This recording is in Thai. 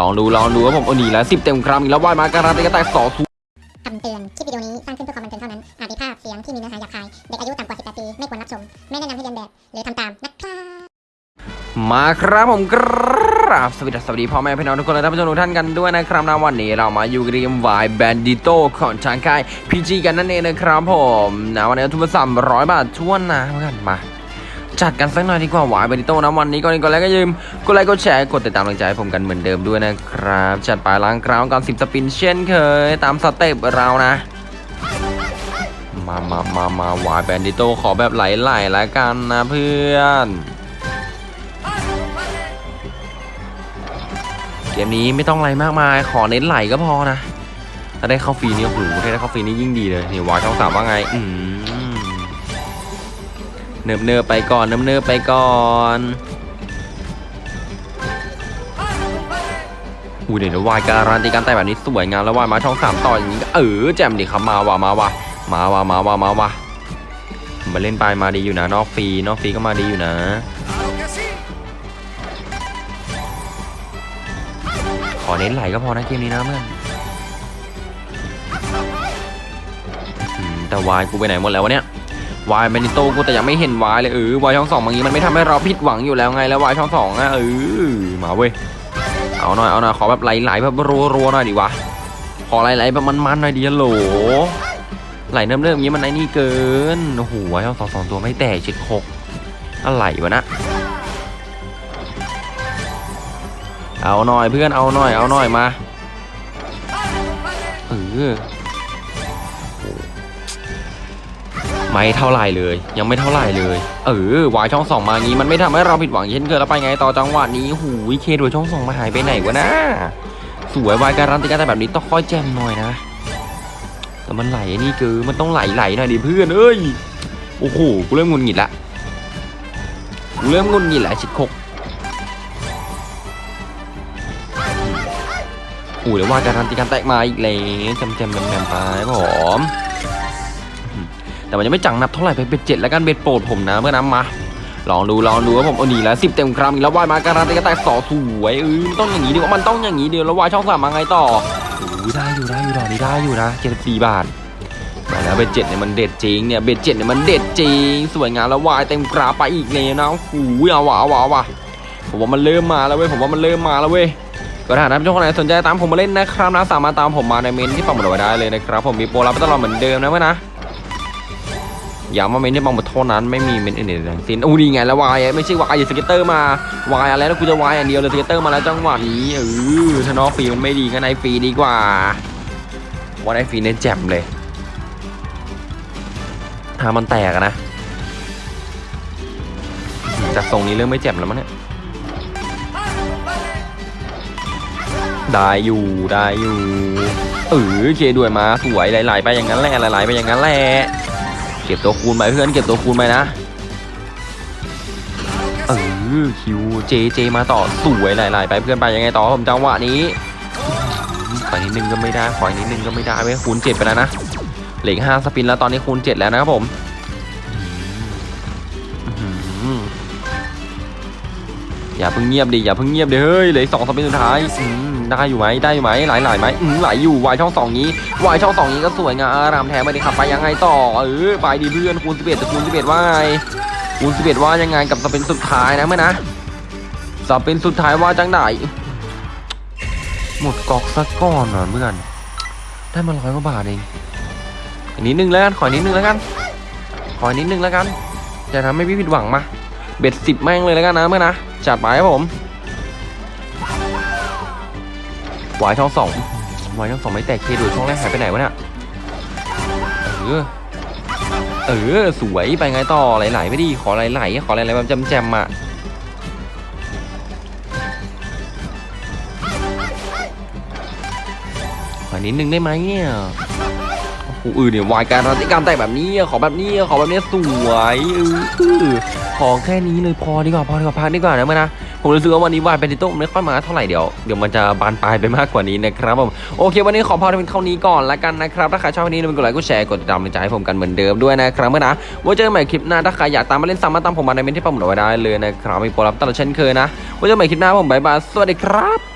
ลองดูลองดูว่าผมเอาหนีแล้วสิบเต็มครั้งอีกแล้ว Wild มาการันตีการแตกสองศูนย์คำเตือน คลิปวิดีโอนี้สร้างขึ้นเพื่อความบันเทิงเท่านั้น อาจมีภาพเสียงที่มีเนื้อหาหยาบคาย เด็กอายุต่ำกว่า 18 ปี ไม่ควรรับชม ไม่แนะนำให้เลียนแบบ หรือทำตามนะครับมาครับผมกราบสวัสดีสวัสดีพ่อแม่พี่น้องทุกคนและท่านผู้ชมทุกท่านกันด้วยนะครับนะวันนี้เรามาอยู่กับเกม Wild Bandito ของทางค่าย PG กันนั่นเองนะครับผมนะวันนี้ทุนละสามร้อยบาททุนนะเพื่อนมา จัดกันสักหน่อยดีกว่า Wild Bandito นะวันนี้ก่อนอื่นก่อนแล้วก็ยืมกดไลค์กดแชร์กดติดตามกำลังใจให้ผมกันเหมือนเดิมด้วยนะครับ จัดไปล้างกราวก่อนสิบ spin เช่นเคย ตามสเต็ปเรานะ มามามามา Wild Bandito ขอแบบไหลๆแล้วกันนะเพื่อนเกมนี้ไม่ต้องอะไรมากมาย ขอเน้นไหลก็พอนะ ถ้าได้เข้าฟรีนี่โอ้โหถ้าได้เข้าฟรีนี่ยิ่งดีเลยนี่วายช่องสามว่าไง อืม เนิบเนิบๆไปก่อนเนิบเนิบๆไปก่อนอุ้ยเดี๋ยววายการันตีการแต่แบบนี้สวยงามแล้ววายมาช่องสามต่ออย่างนี้ก็เออแจ่มดิครับมาว่ะมาว่ะมาว่ะมาว่ะมาว่ะมาเล่นไปมาดีอยู่นะนอกฟรีนอกฟรีก็มาดีอยู่นะขอเน้นไหลก็พอนะเกมนี้นะเพื่อนแต่วายกูไปไหนหมดแล้ววะเนี่ย วายเบนิโตกูแต่ยังไม่เห็นวายเลยเออวายช่องสองบางทีมันไม่ทำให้เราผิดหวังอยู่แล้วไงแล้ววายช่องสองอะเออมาเว้ยเอาหน่อยเอาหน่อยขอแบบไหลๆแบบรัวๆหน่อยดิวะขอไหลๆแบบมันๆหน่อยดิโหลไหลเริ่มๆอย่างนี้มันไอ้นี่เกินโอ้โหวายช่องสองสองตัวไม่แตกชิดหกอะไรวะนะเอาหน่อยเพื่อนเอาหน่อยเอาหน่อยมาเออ ไม่เท่าไหร่เลย ยังไม่เท่าไหร่เลย เออวายช่องสองมางี้มันไม่ทำให้เราผิดหวังเช่นเคยแล้วไปไงต่อจังหวะนี้หูยเคดูช่องสองมาหายไปไหนวะนะสวยวายการันตีกันแต่แบบนี้ต้องค่อยแจมหน่อยนะแต่มันไหลนี่คือมันต้องไหลไหลหน่อยดิเพื่อนเอ้ยโอ้โหกูเริ่มงุนหงิดละกูเริ่มงุนหงิดละชิดคกอู้เดี๋ยวว่าการันตีการแตกมาอีกแล้วจำจำจำจำไปผอม แต่มันยังไม่จังนับเท่าไหร่ไปเบ็ดเจ็ดแล้วกันเบ็ดโปรดผมนะเมื่อน้ำมาลองดูลองดูว่าผมเอาหนีแล้วสิบเต็มครั้งอีกแล้วว่ายมาการันตีการแตกสอสวยเออมันต้องอย่างนี้ดีกว่ามันต้องอย่างนี้เดียวแล้วว่ายช่องสามมาไงต่ออู้ได้อยู่ได้อยู่ดอกนี้ได้อยู่นะเจ็ดสิบสี่บาทแต่แล้วเบ็ดเจ็ดเนี่ยมันเด็ดจริงเนี่ยเบ็ดเจ็ดเนี่ยมันเด็ดจริงสวยงามแล้ววายเต็มกราไปอีกเลยนะโอ้โหเอาว่ะเอาว่ะเอาว่ะผมว่ามันเริ่มมาแล้วเว้ยผมว่ามันเริ่มมาแล้วเว้ยก็ถ้าท่านผู้ชมคนไหนสนใจตามผมมาเล่นนะครับนะสามารถตามผมมาในเมนต์ที่ปักหมุดไว้ได้เลยนะครับผมมีโปรรับตลอดเหมือนเดิมนะเพื่อนนะย้ำว่าเมนต์ที่ปักหมุดเท่านั้นไม่มีเมนต์อื่นๆทั้งสิ้นอู้ดีไงแล้ว Wild ไม่ใช่ Wild อย่า scatter มา Wild อะไรแล้วกูจะ Wild อย่างเดียวเลย scatter มาแล้วจังหวะนี้เออถ้านอกฟรีมันไม่ดีก็ในฟรีดีกว่าว่าในฟรีเนี่ยแจ่มเลยถ้ามันแตกนะจากทรงนี้เริ่มไม่แจ่มแล้วมั้งเนี่ยได้อยู่ได้อยู่เออเคด้วยมาสวยไหลๆไปอย่างนั้นแหละไหลๆไปอย่างนั้นแหละ เก็บตัวคูณไปเพื่อนเก็บตัวคูณไปนะเออคิวเจเจมาต่อสวยหลๆไปเพื่อนไปยังไงต่อผมจังหวะนี้ขอนิดนึงก็ไม่ได้ขอนิดนึงก็ไม่ได้เว้ยคูณเจ็ดไปแล้วนะเหลืออกห้าสปินแล้วตอนนี้คูณเจ็ดแล้วนะครับผม อย่าเพิ่งเงียบดิอย่าเพิ่งเงียบดิเฮ้ยเหลือสองสเปนสุดท้ายอืมได้อยู่ไหมได้อยู่ไหมไหลไหลไหมอืมไหลอยู่วายช่องสองนี้วายช่องสองนี้ก็สวยงามอารามแท้ไม่ได้ขับไปยังไงต่อเออไปดีเพื่อนคูณสิบเอ็ดคูณสิบเอ็ดว่าไงคูณสิบเอ็ดว่ายังไงกับสเปนสุดท้ายนะเมื่อนะสเปนสุดท้ายว่าจังไหนหมดกอกสักก้อนเหรอเพื่อนได้มาร้อยกว่าบาทเองอีกนิดนึงแล้วกัน ขออีกนิดนึงแล้วกันขออีกนิดนึงแล้วกันจะทำให้พี่ผิดหวังมาเบ็ดสิบแม่งเลยแล้วกันนะเมื่อนะ จัดไปครับผมวายช่องสองวายช่องสองไม่แตกเคดูช่องแรกหายไปไหนวะเนี่ยเออเออสวยไปไงต่อไหลๆไม่ดีขอไหลๆขอไหลๆแบบแจมๆอะขอนิดนึงได้ไหมเนี่ย โอ้โหเออเนี่ย Wild การันตีการแตกแบบนี้ขอแบบนี้ขอแบบนี้สวยเออขอแค่นี้เลยพอดีกว่าพอดีกว่าพักดีกว่านะเมนะผมรู้สึกว่าวันนี้ Wild Bandito ไม่ค่อยมาเท่าไหร่เดี๋ยวเดี๋ยวมันจะบานปลายไปมากกว่านี้นะครับผมโอเค วันนี้ขอพอเป็นเท่านี้ก่อนละกันนะครับถ้าใครชอบวันนี้อย่าลืมกดไลค์กดแชร์กดติดตามเป็นใจให้ผมกันเหมือนเดิมด้วยนะครับเมื่อนะไว้เจอกันใหม่คลิปหน้าถ้าใครอยากตามมาเล่นซ้ำมาตามผมมาในเมนต์ที่ผมหมุดไว้ได้เลยนะครับมีโปรรับตลอดเช่นเคยนะไว้เจอกันใหม่คลิปหน้าผม bye bye สวัสดีครับ